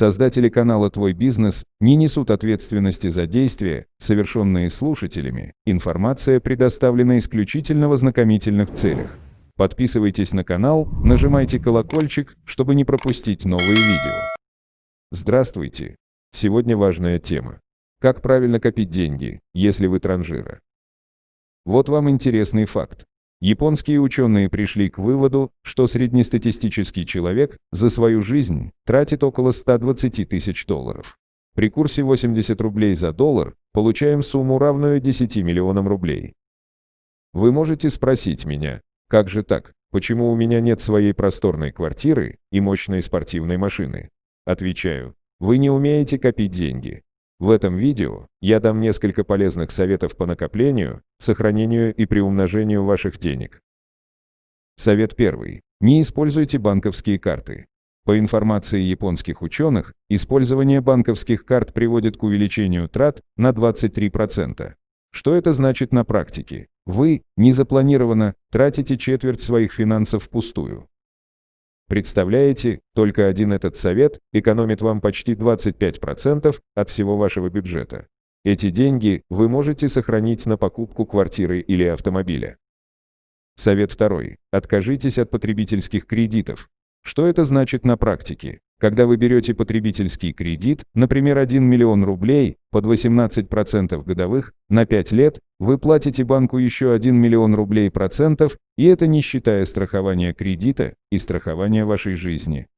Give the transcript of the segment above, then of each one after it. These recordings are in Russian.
Создатели канала «Твой бизнес» не несут ответственности за действия, совершенные слушателями. Информация предоставлена исключительно в ознакомительных целях. Подписывайтесь на канал, нажимайте колокольчик, чтобы не пропустить новые видео. Здравствуйте! Сегодня важная тема. Как правильно копить деньги, если вы транжира? Вот вам интересный факт. Японские ученые пришли к выводу, что среднестатистический человек за свою жизнь тратит около 120 тысяч долларов. При курсе 80 рублей за доллар получаем сумму, равную 10 миллионам рублей. Вы можете спросить меня, как же так, почему у меня нет своей просторной квартиры и мощной спортивной машины? Отвечаю, вы не умеете копить деньги. В этом видео я дам несколько полезных советов по накоплению, сохранению и приумножению ваших денег. Совет первый. Не используйте банковские карты. По информации японских ученых, использование банковских карт приводит к увеличению трат на 23%. Что это значит на практике? Вы, незапланированно, тратите четверть своих финансов впустую. Представляете, только один этот совет экономит вам почти 25% от всего вашего бюджета. Эти деньги вы можете сохранить на покупку квартиры или автомобиля. Совет второй. Откажитесь от потребительских кредитов. Что это значит на практике? Когда вы берете потребительский кредит, например, 1 миллион рублей, под 18% годовых, на 5 лет, вы платите банку еще 1 миллион рублей процентов, и это не считая страхования кредита и страхования вашей жизни.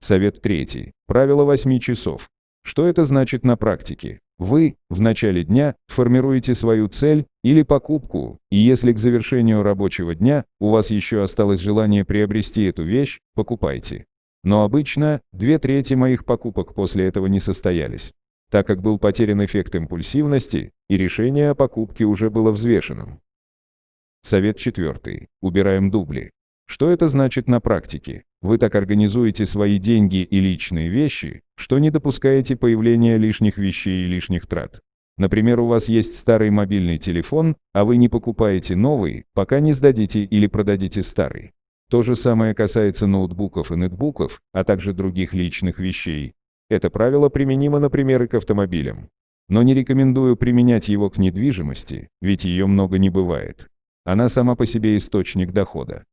Совет третий. Правило 8 часов. Что это значит на практике? Вы, в начале дня, формируете свою цель или покупку, и если к завершению рабочего дня у вас еще осталось желание приобрести эту вещь, покупайте. Но обычно две трети моих покупок после этого не состоялись, так как был потерян эффект импульсивности, и решение о покупке уже было взвешенным. Совет четвертый. Убираем дубли. Что это значит на практике? Вы так организуете свои деньги и личные вещи, что не допускаете появления лишних вещей и лишних трат. Например, у вас есть старый мобильный телефон, а вы не покупаете новый, пока не сдадите или продадите старый. То же самое касается ноутбуков и нетбуков, а также других личных вещей. Это правило применимо, например, и к автомобилям. Но не рекомендую применять его к недвижимости, ведь ее много не бывает. Она сама по себе источник дохода.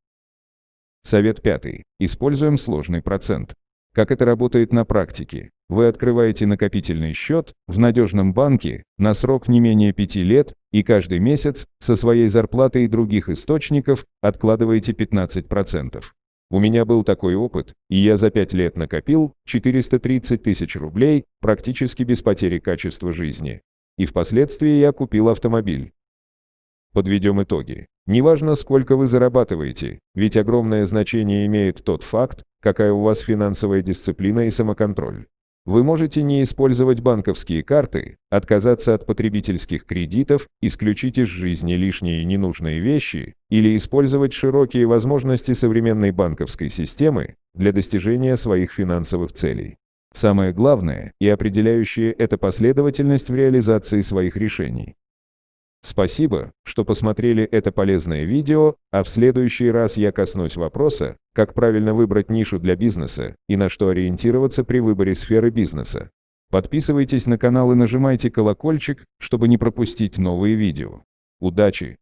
Совет пятый. Используем сложный процент. Как это работает на практике? Вы открываете накопительный счет в надежном банке на срок не менее 5 лет и каждый месяц со своей зарплаты и других источников откладываете 15%. У меня был такой опыт, и я за 5 лет накопил 430 тысяч рублей практически без потери качества жизни. И впоследствии я купил автомобиль. Подведем итоги. Неважно, сколько вы зарабатываете, ведь огромное значение имеет тот факт, какая у вас финансовая дисциплина и самоконтроль. Вы можете не использовать банковские карты, отказаться от потребительских кредитов, исключить из жизни лишние ненужные вещи или использовать широкие возможности современной банковской системы для достижения своих финансовых целей. Самое главное и определяющее – это последовательность в реализации своих решений. Спасибо, что посмотрели это полезное видео, а в следующий раз я коснусь вопроса, как правильно выбрать нишу для бизнеса и на что ориентироваться при выборе сферы бизнеса. Подписывайтесь на канал и нажимайте колокольчик, чтобы не пропустить новые видео. Удачи!